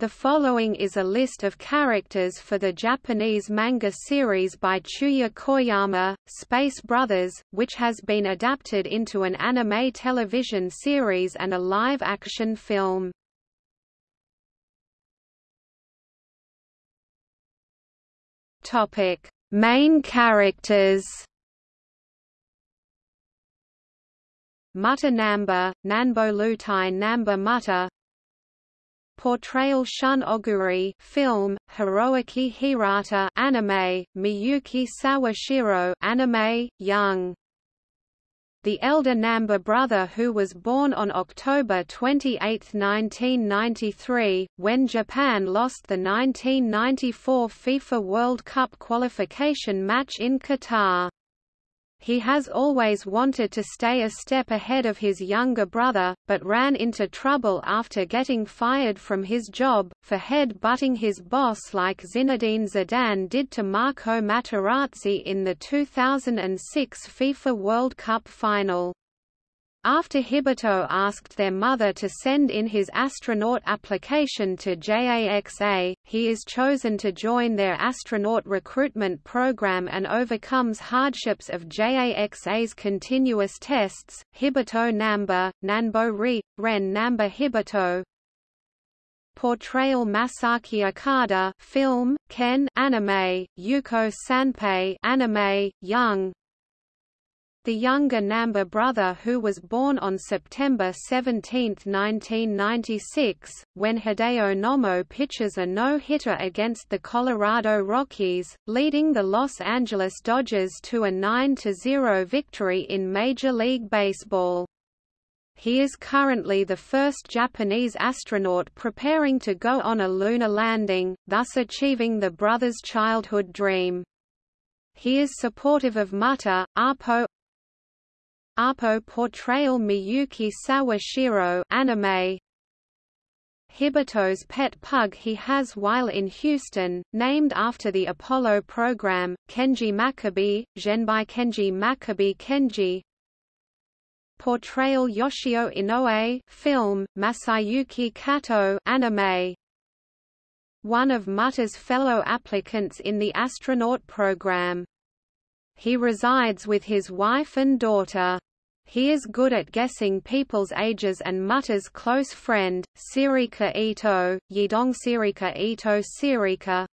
The following is a list of characters for the Japanese manga series by Chuya Koyama, Space Brothers, which has been adapted into an anime television series and a live-action film. Topic: Main characters. Mutta Namba, Nanbo Lutai Namba Mutta Portrayal Shun Oguri film, Hiroaki Hirata anime, Miyuki Sawashiro anime, Young. The elder Namba brother who was born on October 28, 1993, when Japan lost the 1994 FIFA World Cup qualification match in Qatar. He has always wanted to stay a step ahead of his younger brother, but ran into trouble after getting fired from his job, for head-butting his boss like Zinedine Zidane did to Marco Materazzi in the 2006 FIFA World Cup final. After Hibito asked their mother to send in his astronaut application to JAXA, he is chosen to join their astronaut recruitment program and overcomes hardships of JAXA's continuous tests. Hibito Namba, Nanbo Ri, Ren Namba Hibito, Portrayal Masaki Okada film, Ken anime, Yuko Sanpei anime, Young the younger Namba brother who was born on September 17, 1996, when Hideo Nomo pitches a no-hitter against the Colorado Rockies, leading the Los Angeles Dodgers to a 9–0 victory in Major League Baseball. He is currently the first Japanese astronaut preparing to go on a lunar landing, thus achieving the brother's childhood dream. He is supportive of Mutta, Apo, Apo portrayal Miyuki Sawashiro anime Hibito's pet pug he has while in Houston, named after the Apollo program, Kenji Makabe, Genbai Kenji Makabe Kenji Portrayal Yoshio Inoue film, Masayuki Kato anime One of Mutta's fellow applicants in the astronaut program. He resides with his wife and daughter. He is good at guessing people's ages and Mutta's close friend, Serika Ito, Yidong Serika Ito Serika.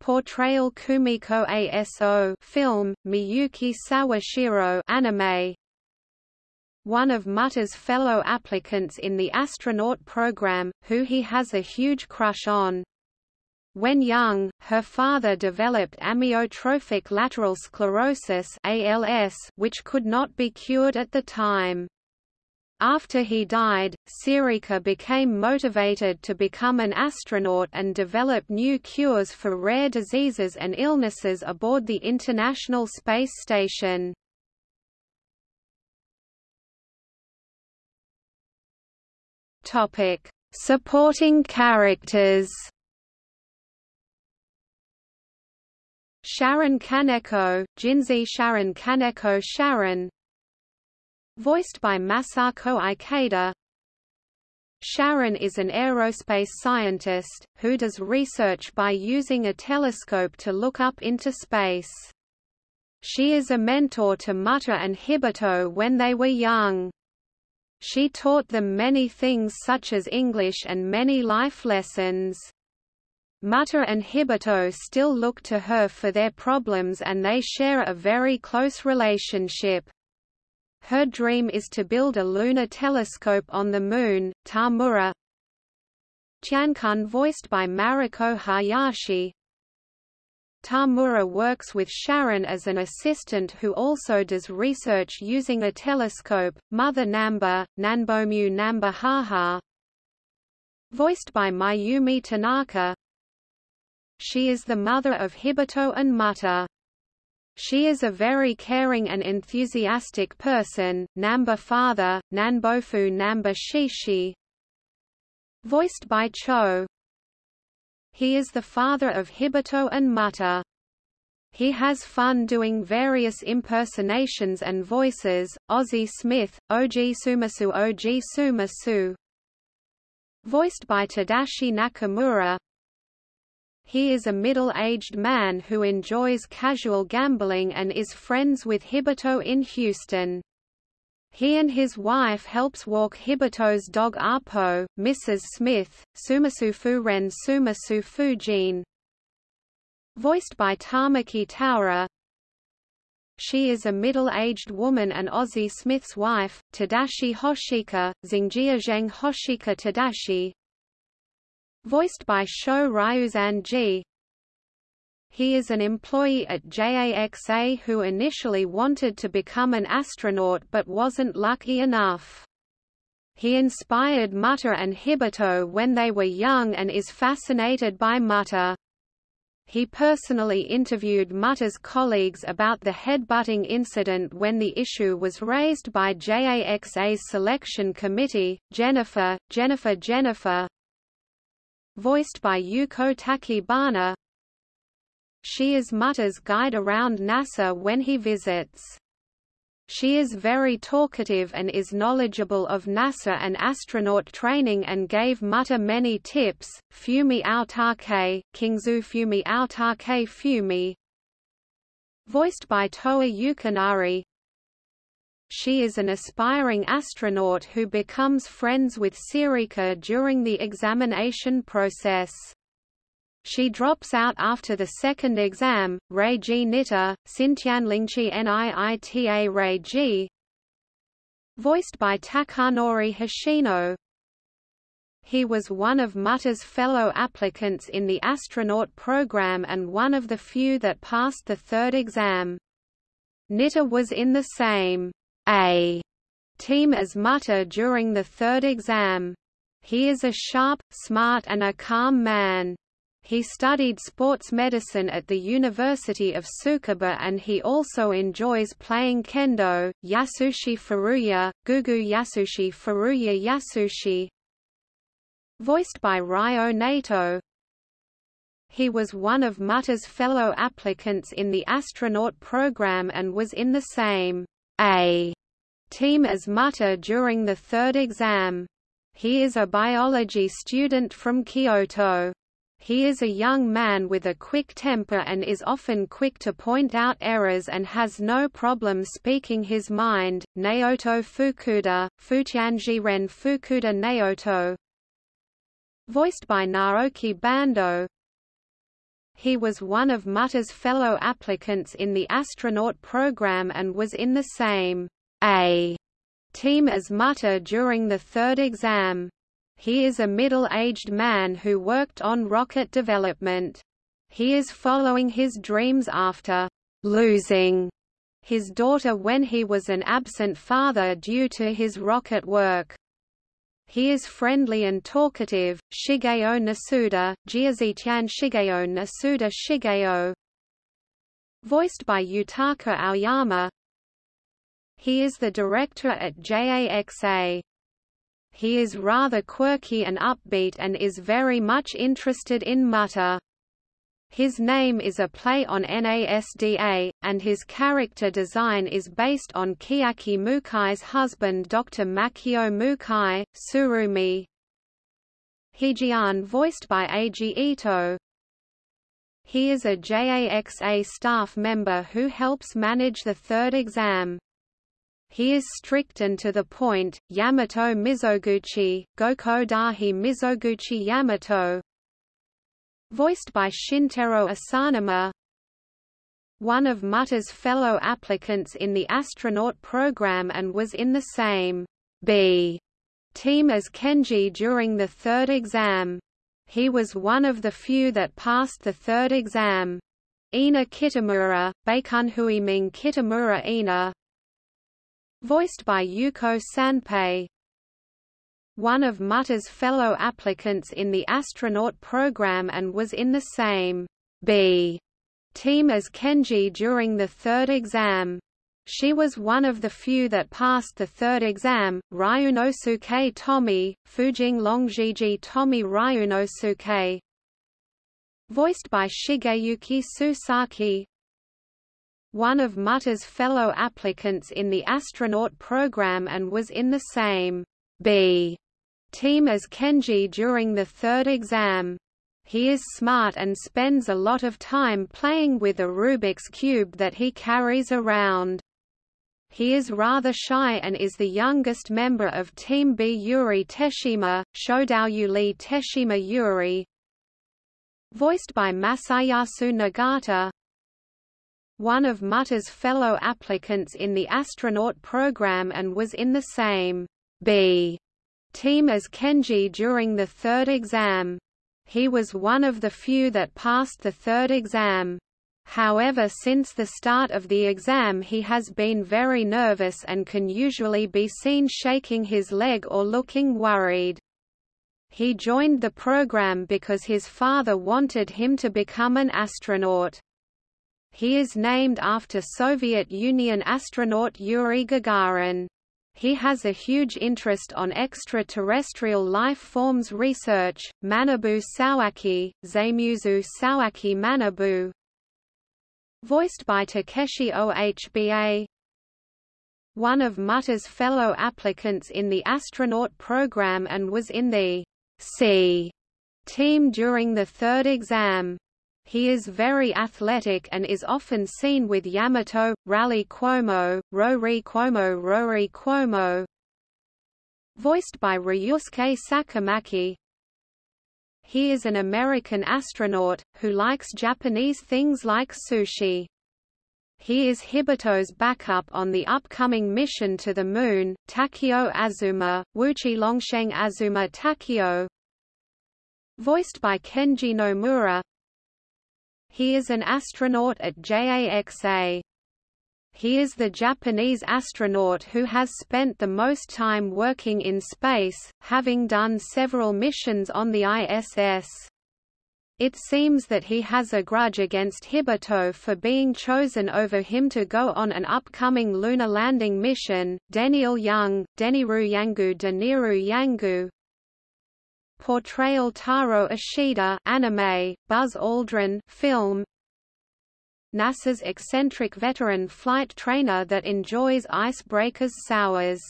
Portrayal Kumiko ASO film, Miyuki Sawashiro anime. One of Mutta's fellow applicants in the astronaut program, who he has a huge crush on. When young, her father developed amyotrophic lateral sclerosis ALS, which could not be cured at the time. After he died, Serika became motivated to become an astronaut and develop new cures for rare diseases and illnesses aboard the International Space Station. Supporting characters Sharon Kaneko, Jinzi Sharon Kaneko Sharon Voiced by Masako Ikeda Sharon is an aerospace scientist, who does research by using a telescope to look up into space. She is a mentor to Mutta and Hibito when they were young. She taught them many things such as English and many life lessons. Mutta and Hibito still look to her for their problems and they share a very close relationship. Her dream is to build a lunar telescope on the Moon. Tamura Chiankun voiced by Mariko Hayashi Tamura works with Sharon as an assistant who also does research using a telescope. Mother Namba, Nanbomu Namba Haha Voiced by Mayumi Tanaka she is the mother of Hibito and Mutta. She is a very caring and enthusiastic person. Namba father, Nanbofu Namba Shishi. Voiced by Cho. He is the father of Hibito and Mutta. He has fun doing various impersonations and voices, Ozzy Smith, Oji Sumasu Oji Sumasu, voiced by Tadashi Nakamura. He is a middle-aged man who enjoys casual gambling and is friends with Hibito in Houston. He and his wife helps walk Hibito's dog Apo, Mrs. Smith, Sumasufu Ren Sumasu Fujin. Voiced by Tamaki Taura, she is a middle-aged woman and Ozzy Smith's wife, Tadashi Hoshika, Zheng Hoshika Tadashi. Voiced by Sho Ryuzan He is an employee at JAXA who initially wanted to become an astronaut but wasn't lucky enough. He inspired Mutta and Hibito when they were young and is fascinated by Mutta. He personally interviewed Mutta's colleagues about the headbutting incident when the issue was raised by JAXA's selection committee. Jennifer, Jennifer Jennifer voiced by Yuko Takibana She is Mutta's guide around NASA when he visits. She is very talkative and is knowledgeable of NASA and astronaut training and gave Mutta many tips. Fumi Aotake, Kingzu Fumi Aotake Fumi Voiced by Toa Yukinari She is an aspiring astronaut who becomes friends with Serika during the examination process. She drops out after the second exam. Reiji Nitta, Sintianlingchi Niita Reiji. Voiced by Takanori Hoshino. He was one of Mutta's fellow applicants in the astronaut program and one of the few that passed the third exam. Nitta was in the same A team as Mutta during the third exam. He is a sharp, smart and a calm man. He studied sports medicine at the University of Tsukuba and he also enjoys playing kendo. Yasushi Furuya, Gugu Yasushi Furuya Yasushi Voiced by Ryo Nato He was one of Mutta's fellow applicants in the astronaut program and was in the same A team as Mutta during the third exam. He is a biology student from Kyoto. He is a young man with a quick temper and is often quick to point out errors and has no problem speaking his mind. Naoto Fukuda, Futianji Ren Fukuda Naoto Voiced by Naoki Bando He was one of Mutta's fellow applicants in the astronaut program and was in the same A team as Mutter during the third exam. He is a middle-aged man who worked on rocket development. He is following his dreams after losing his daughter when he was an absent father due to his rocket work. He is friendly and talkative. Shigeo Nasuda, Jiazitian Shigeo Nasuda Shigeo Voiced by Yutaka Aoyama He is the director at JAXA. He is rather quirky and upbeat and is very much interested in Mutta. His name is a play on NASDA, and his character design is based on Chiaki Mukai's husband Dr. Makio Mukai, Tsurumi. Hijian voiced by Eiji Ito. He is a JAXA staff member who helps manage the third exam. He is strict and to the point. Yamato Mizoguchi, Goko Dahi Mizoguchi Yamato. Voiced by Shintaro Asanuma. One of Mutta's fellow applicants in the astronaut program and was in the same B team as Kenji during the third exam. He was one of the few that passed the third exam. Ina Kitamura, Ming Kitamura Ina, voiced by Yuko Sanpei. One of Mutta's fellow applicants in the astronaut program and was in the same B team as Kenji during the third exam. She was one of the few that passed the third exam. Ryunosuke Tomi, Fujing Longjiji Tomi Ryunosuke. Voiced by Shigeyuki Susaki, one of Mutta's fellow applicants in the astronaut program and was in the same B Team as Kenji during the third exam. He is smart and spends a lot of time playing with a Rubik's Cube that he carries around. He is rather shy and is the youngest member of Team B Yuri Teshima, Shodouyuli Teshima Yuri. Voiced by Masayasu Nagata, one of Mutta's fellow applicants in the astronaut program and was in the same B team as Kenji during the third exam. He was one of the few that passed the third exam. However since the start of the exam he has been very nervous and can usually be seen shaking his leg or looking worried. He joined the program because his father wanted him to become an astronaut. He is named after Soviet Union astronaut Yuri Gagarin. He has a huge interest on extraterrestrial life forms research. Manabu Sawaki, Zamuzu Sawaki Manabu, voiced by Takeshi Ohba. One of Mutta's fellow applicants in the astronaut program and was in the C team during the third exam. He is very athletic and is often seen with Yamato, Rally Cuomo, Rory Cuomo Rory Cuomo. Voiced by Ryusuke Sakamaki. He is an American astronaut, who likes Japanese things like sushi. He is Hibito's backup on the upcoming mission to the Moon, Takeo Azuma, Wuchi Longsheng Azuma Takeo. Voiced by Kenji Nomura he is an astronaut at JAXA. He is the Japanese astronaut who has spent the most time working in space, having done several missions on the ISS. It seems that he has a grudge against Hibito for being chosen over him to go on an upcoming lunar landing mission. Deniel Young, Deniru Yangu Deniru Yangu, Portrayal Taro Ishida anime, Buzz Aldrin film NASA's eccentric veteran flight trainer that enjoys icebreakers sours.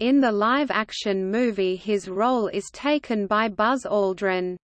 In the live-action movie his role is taken by Buzz Aldrin.